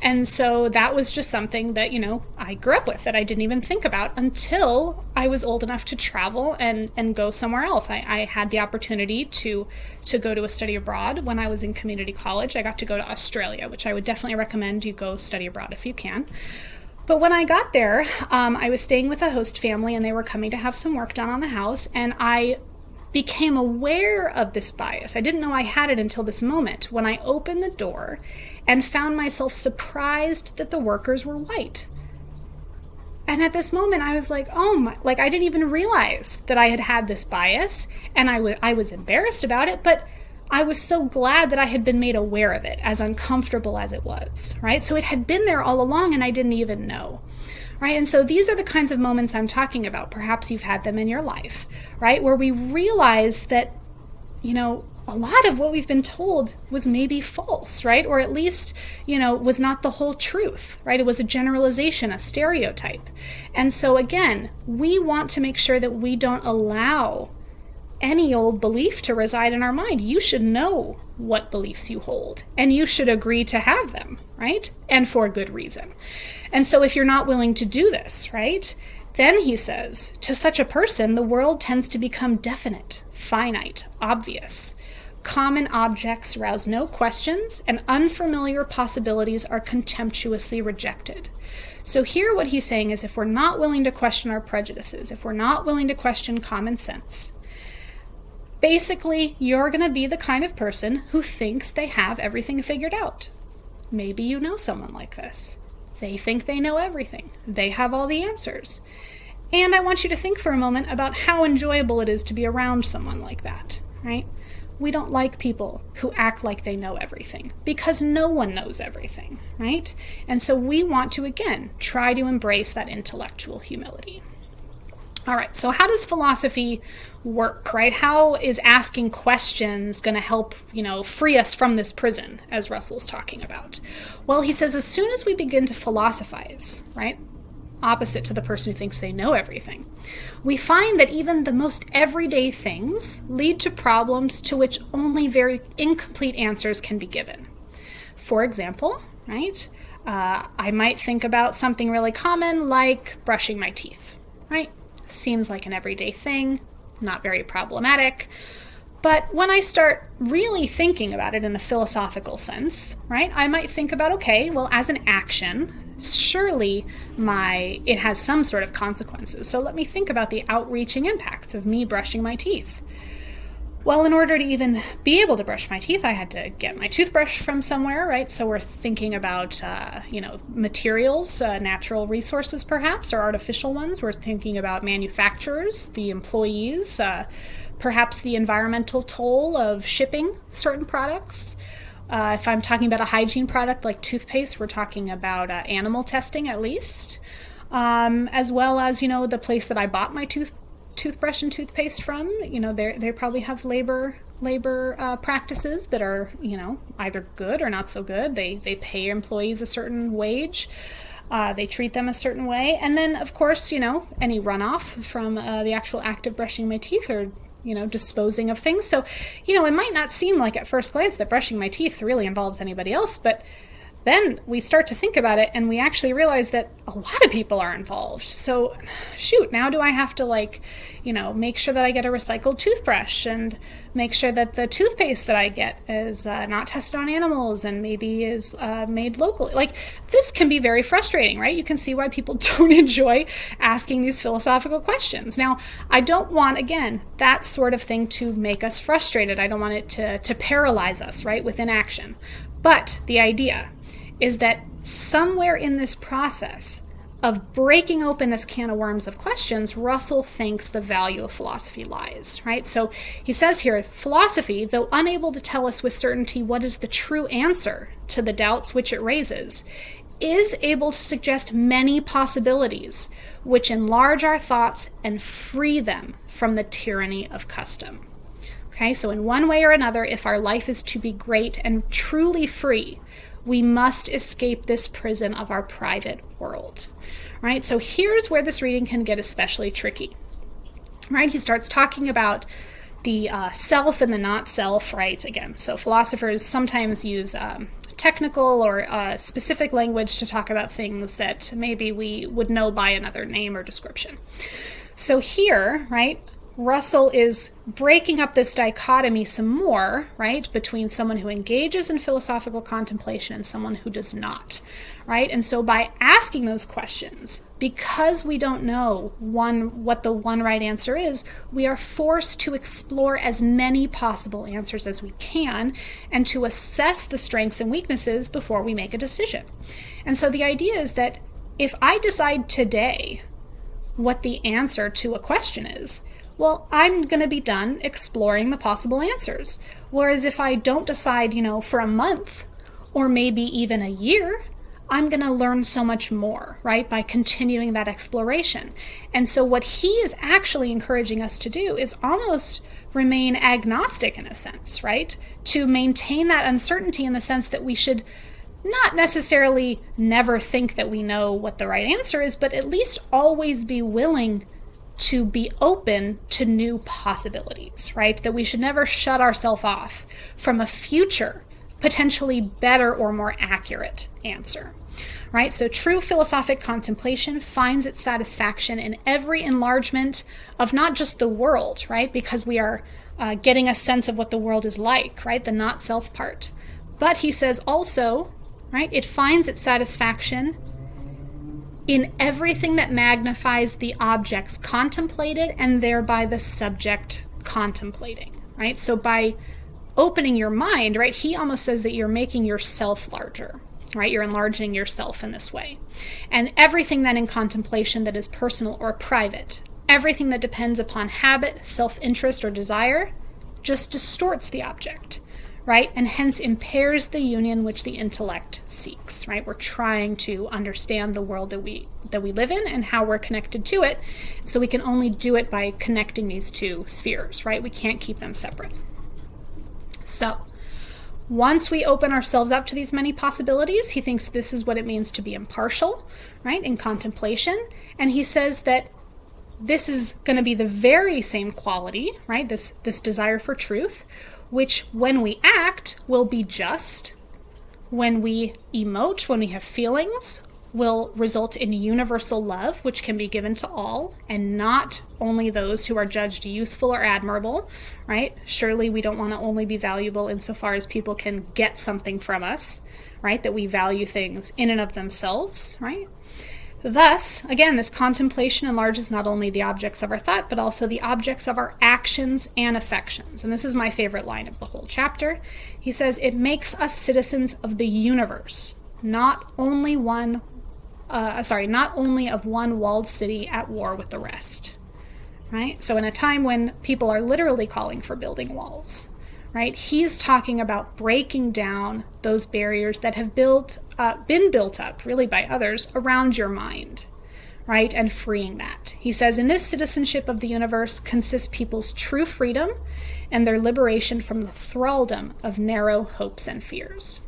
S1: And so that was just something that, you know, I grew up with that I didn't even think about until I was old enough to travel and, and go somewhere else. I, I had the opportunity to to go to a study abroad when I was in community college. I got to go to Australia, which I would definitely recommend you go study abroad if you can. But when I got there, um, I was staying with a host family and they were coming to have some work done on the house. And I became aware of this bias. I didn't know I had it until this moment when I opened the door and found myself surprised that the workers were white. And at this moment, I was like, oh my, like I didn't even realize that I had had this bias and I, w- I was embarrassed about it, but I was so glad that I had been made aware of it, as uncomfortable as it was, right? So it had been there all along and I didn't even know right? And so these are the kinds of moments I'm talking about. Perhaps you've had them in your life, right? Where we realize that, you know, a lot of what we've been told was maybe false, right? Or at least, you know, was not the whole truth, right? It was a generalization, a stereotype. And so again, we want to make sure that we don't allow any old belief to reside in our mind. You should know what beliefs you hold, and you should agree to have them, right? And for a good reason. And so if you're not willing to do this, right? Then he says, to such a person, the world tends to become definite, finite, obvious. Common objects rouse no questions, and unfamiliar possibilities are contemptuously rejected. So, here what he's saying is if we're not willing to question our prejudices, if we're not willing to question common sense, basically you're going to be the kind of person who thinks they have everything figured out. Maybe you know someone like this. They think they know everything, they have all the answers. And I want you to think for a moment about how enjoyable it is to be around someone like that, right? We don't like people who act like they know everything because no one knows everything, right? And so we want to, again, try to embrace that intellectual humility. All right, so how does philosophy work, right? How is asking questions going to help, you know, free us from this prison, as Russell's talking about? Well, he says as soon as we begin to philosophize, right, opposite to the person who thinks they know everything, we find that even the most everyday things lead to problems to which only very incomplete answers can be given. For example, right, uh, I might think about something really common like brushing my teeth, right? seems like an everyday thing, not very problematic. But when I start really thinking about it in a philosophical sense, right, I might think about okay, well, as an action, surely my it has some sort of consequences. So let me think about the outreaching impacts of me brushing my teeth. Well, in order to even be able to brush my teeth, I had to get my toothbrush from somewhere, right? So we're thinking about, uh, you know, materials, uh, natural resources perhaps, or artificial ones. We're thinking about manufacturers, the employees, uh, perhaps the environmental toll of shipping certain products. Uh, if I'm talking about a hygiene product like toothpaste, we're talking about uh, animal testing at least, um, as well as, you know, the place that I bought my toothpaste toothbrush and toothpaste from. You know, they they probably have labor labor uh, practices that are you know either good or not so good. They they pay employees a certain wage. Uh, they treat them a certain way, and then of course you know any runoff from uh, the actual act of brushing my teeth or you know disposing of things. So you know it might not seem like at first glance that brushing my teeth really involves anybody else, but then we start to think about it and we actually realize that a lot of people are involved. So, shoot, now do I have to, like, you know, make sure that I get a recycled toothbrush and make sure that the toothpaste that I get is uh, not tested on animals and maybe is uh, made locally? Like, this can be very frustrating, right? You can see why people don't enjoy asking these philosophical questions. Now, I don't want, again, that sort of thing to make us frustrated. I don't want it to, to paralyze us, right, with inaction. But the idea is that somewhere in this process of breaking open this can of worms of questions, Russell thinks the value of philosophy lies, right? So he says here philosophy, though unable to tell us with certainty what is the true answer to the doubts which it raises, is able to suggest many possibilities, which enlarge our thoughts and free them from the tyranny of custom. Okay, so in one way or another, if our life is to be great and truly free, we must escape this prison of our private world. Right, so here's where this reading can get especially tricky. Right, he starts talking about the uh, self and the not self, right? Again, so philosophers sometimes use um, technical or uh, specific language to talk about things that maybe we would know by another name or description. So here, right, Russell is breaking up this dichotomy some more, right, between someone who engages in philosophical contemplation and someone who does not, right? And so by asking those questions, because we don't know one what the one right answer is, we are forced to explore as many possible answers as we can and to assess the strengths and weaknesses before we make a decision. And so the idea is that if I decide today what the answer to a question is, well, I'm going to be done exploring the possible answers. Whereas if I don't decide, you know, for a month or maybe even a year, I'm going to learn so much more, right, by continuing that exploration. And so, what he is actually encouraging us to do is almost remain agnostic in a sense, right? To maintain that uncertainty in the sense that we should not necessarily never think that we know what the right answer is, but at least always be willing to be open to new possibilities, right? That we should never shut ourselves off from a future, potentially better or more accurate answer. Right? So true philosophic contemplation finds its satisfaction in every enlargement of not just the world, right? Because we are uh, getting a sense of what the world is like, right? The not self part. But he says also, right, it finds its satisfaction in everything that magnifies the objects contemplated and thereby the subject contemplating, right? So by opening your mind, right, he almost says that you're making yourself larger, right? You're enlarging yourself in this way. And everything then in contemplation that is personal or private, everything that depends upon habit, self interest, or desire, just distorts the object right? And hence impairs the union which the intellect seeks, right? We're trying to understand the world that we that we live in and how we're connected to it. So we can only do it by connecting these two spheres, right? We can't keep them separate. So, once we open ourselves up to these many possibilities, he thinks this is what it means to be impartial, right? In contemplation, and he says that this is going to be the very same quality, right? This this desire for truth which when we act will be just, when we emote, when we have feelings, will result in universal love, which can be given to all, and not only those who are judged useful or admirable, right? Surely we don't want to only be valuable insofar as people can get something from us, right? That we value things in and of themselves, right? Thus, again, this contemplation enlarges not only the objects of our thought, but also the objects of our actions and affections. And this is my favorite line of the whole chapter. He says, It makes us citizens of the universe, not only one, uh, sorry, not only of one walled city at war with the rest. Right? So, in a time when people are literally calling for building walls, right? He's talking about breaking down those barriers that have built uh, been built up, really by others, around your mind, right? And freeing that. He says, in this citizenship of the universe consists people's true freedom and their liberation from the thraldom of narrow hopes and fears.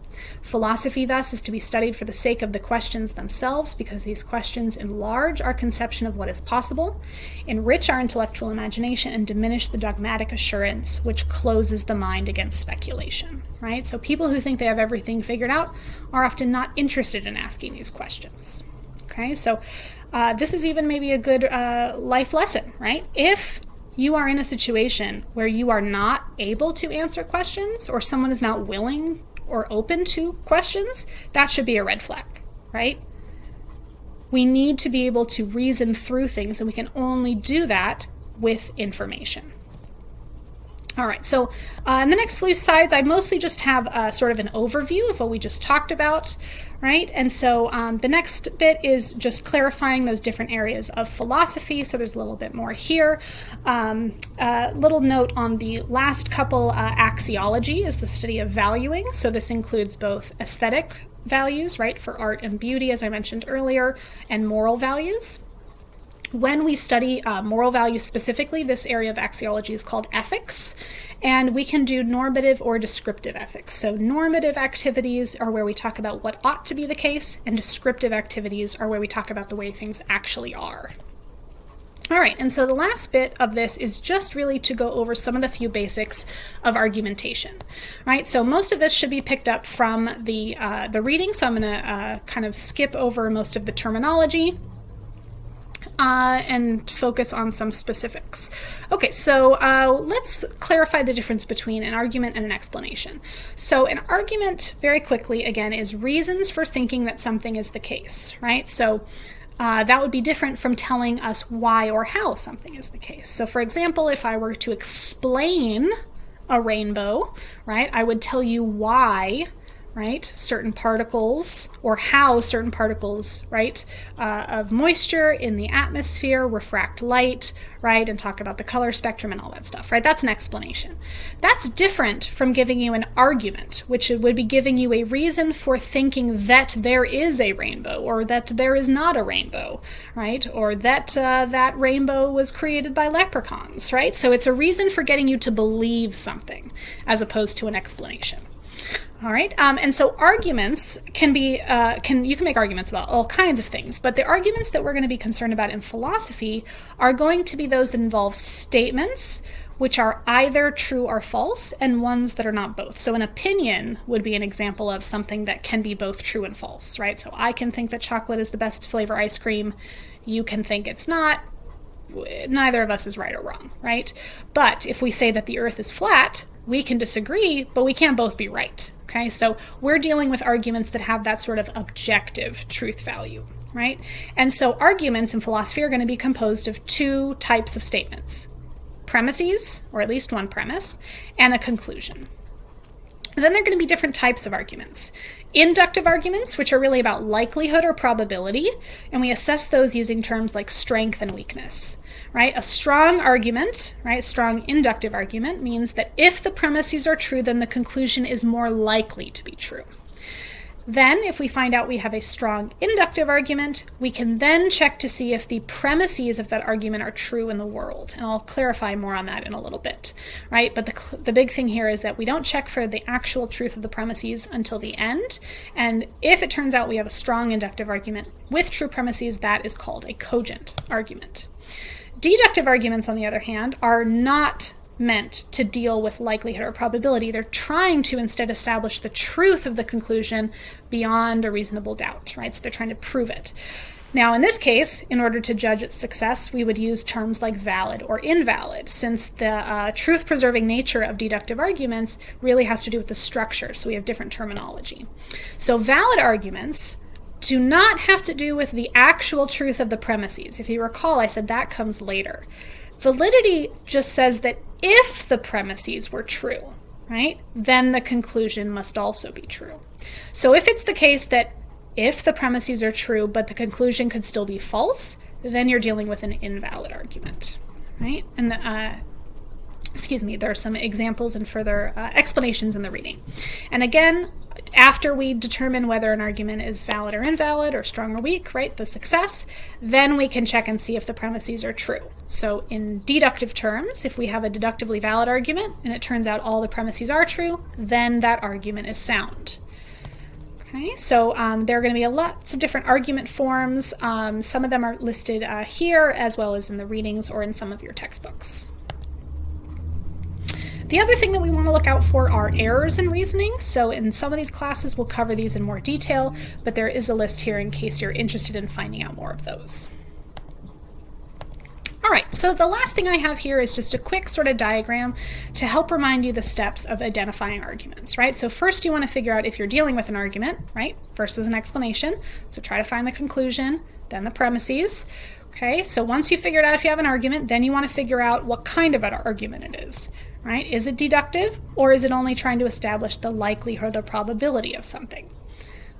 S1: Philosophy, thus, is to be studied for the sake of the questions themselves, because these questions enlarge our conception of what is possible, enrich our intellectual imagination, and diminish the dogmatic assurance which closes the mind against speculation. Right? So, people who think they have everything figured out are often not interested in asking these questions. Okay, so uh, this is even maybe a good uh, life lesson, right? If you are in a situation where you are not able to answer questions or someone is not willing or open to questions, that should be a red flag, right? We need to be able to reason through things, and we can only do that with information. All right, so uh, in the next few slides, I mostly just have uh, sort of an overview of what we just talked about, right? And so um, the next bit is just clarifying those different areas of philosophy. So there's a little bit more here. Um, a little note on the last couple, uh, axiology is the study of valuing. So this includes both aesthetic values, right, for art and beauty, as I mentioned earlier, and moral values. When we study uh, moral values specifically, this area of axiology is called ethics, and we can do normative or descriptive ethics. So normative activities are where we talk about what ought to be the case, and descriptive activities are where we talk about the way things actually are. All right, and so the last bit of this is just really to go over some of the few basics of argumentation, right? So most of this should be picked up from the, uh, the reading, so I'm gonna uh, kind of skip over most of the terminology uh, and focus on some specifics. Okay, so uh, let's clarify the difference between an argument and an explanation. So an argument, very quickly, again, is reasons for thinking that something is the case, right? So uh, that would be different from telling us why or how something is the case. So for example, if I were to explain a rainbow, right, I would tell you why right? Certain particles, or how certain particles, right, uh, of moisture in the atmosphere refract light, right, and talk about the color spectrum and all that stuff, right? That's an explanation. That's different from giving you an argument, which would be giving you a reason for thinking that there is a rainbow, or that there is not a rainbow, right? Or that uh, that rainbow was created by leprechauns, right? So it's a reason for getting you to believe something, as opposed to an explanation. All right, um, and so arguments can be, uh, can you can make arguments about all kinds of things, but the arguments that we're going to be concerned about in philosophy are going to be those that involve statements which are either true or false, and ones that are not both. So an opinion would be an example of something that can be both true and false, right? So I can think that chocolate is the best flavor ice cream, you can think it's not, neither of us is right or wrong, right? But if we say that the earth is flat, we can disagree, but we can't both be right, Okay, so we're dealing with arguments that have that sort of objective truth value, right? And so arguments in philosophy are going to be composed of two types of statements premises, or at least one premise, and a conclusion. Then there are going to be different types of arguments. Inductive arguments, which are really about likelihood or probability, and we assess those using terms like strength and weakness right? A strong argument, right, strong inductive argument means that if the premises are true, then the conclusion is more likely to be true. Then, if we find out we have a strong inductive argument, we can then check to see if the premises of that argument are true in the world. And I'll clarify more on that in a little bit, right? But the, the big thing here is that we don't check for the actual truth of the premises until the end. And if it turns out we have a strong inductive argument with true premises, that is called a cogent argument. Deductive arguments, on the other hand, are not meant to deal with likelihood or probability. They're trying to instead establish the truth of the conclusion beyond a reasonable doubt, right? So they're trying to prove it. Now, in this case, in order to judge its success, we would use terms like valid or invalid, since the uh, truth preserving nature of deductive arguments really has to do with the structure, so we have different terminology. So, valid arguments do not have to do with the actual truth of the premises. If you recall, I said that comes later. Validity just says that if the premises were true, right, then the conclusion must also be true. So if it's the case that if the premises are true but the conclusion could still be false, then you're dealing with an invalid argument, right? And the, uh, excuse me, there are some examples and further uh, explanations in the reading. And again, after we determine whether an argument is valid or invalid or strong or weak, right, the success, then we can check and see if the premises are true. So in deductive terms, if we have a deductively valid argument and it turns out all the premises are true, then that argument is sound. Okay, so um, there are going to be lots of different argument forms. Um, some of them are listed uh, here as well as in the readings or in some of your textbooks. The other thing that we want to look out for are errors in reasoning. So in some of these classes, we'll cover these in more detail, but there is a list here in case you're interested in finding out more of those. All right, so the last thing I have here is just a quick sort of diagram to help remind you the steps of identifying arguments, right? So first you want to figure out if you're dealing with an argument, right, versus an explanation. So try to find the conclusion, then the premises. Okay, so once you figured out if you have an argument, then you want to figure out what kind of an argument it is, right? Is it deductive or is it only trying to establish the likelihood or probability of something?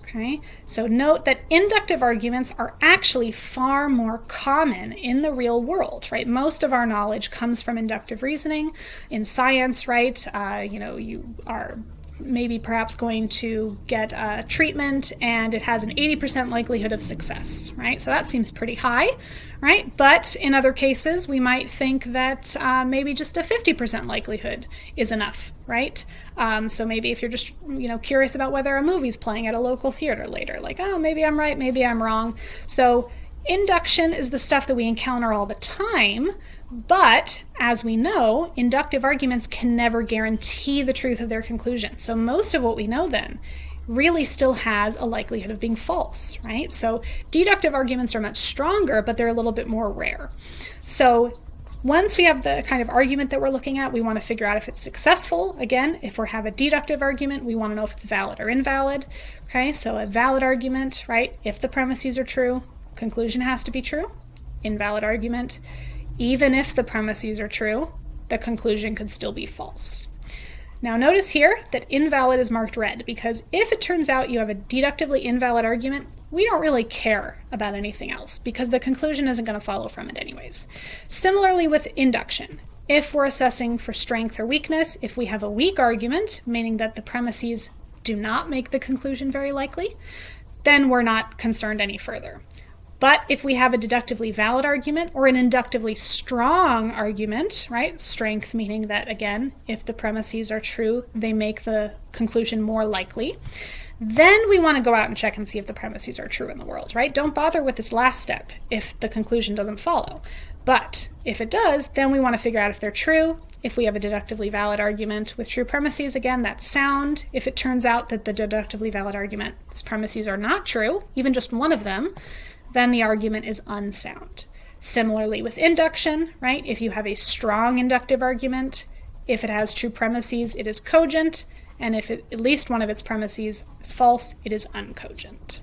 S1: Okay, so note that inductive arguments are actually far more common in the real world, right? Most of our knowledge comes from inductive reasoning in science, right? Uh, you know, you are maybe perhaps going to get a treatment and it has an 80% likelihood of success, right? So that seems pretty high, right? But in other cases, we might think that uh, maybe just a 50% likelihood is enough, right? Um, so maybe if you're just, you know, curious about whether a movie's playing at a local theater later, like, oh, maybe I'm right, maybe I'm wrong. So induction is the stuff that we encounter all the time, but as we know, inductive arguments can never guarantee the truth of their conclusion. So most of what we know then really still has a likelihood of being false, right? So deductive arguments are much stronger, but they're a little bit more rare. So once we have the kind of argument that we're looking at, we want to figure out if it's successful. Again, if we have a deductive argument, we want to know if it's valid or invalid. Okay, so a valid argument, right? If the premises are true, conclusion has to be true. Invalid argument, even if the premises are true, the conclusion could still be false. Now notice here that invalid is marked red because if it turns out you have a deductively invalid argument, we don't really care about anything else because the conclusion isn't going to follow from it anyways. Similarly with induction, if we're assessing for strength or weakness, if we have a weak argument, meaning that the premises do not make the conclusion very likely, then we're not concerned any further. But if we have a deductively valid argument or an inductively strong argument, right, strength meaning that, again, if the premises are true, they make the conclusion more likely, then we want to go out and check and see if the premises are true in the world, right? Don't bother with this last step if the conclusion doesn't follow. But if it does, then we want to figure out if they're true. If we have a deductively valid argument with true premises, again, that's sound. If it turns out that the deductively valid argument's premises are not true, even just one of them, then the argument is unsound. Similarly with induction, right? If you have a strong inductive argument, if it has true premises, it is cogent, and if it, at least one of its premises is false, it is uncogent.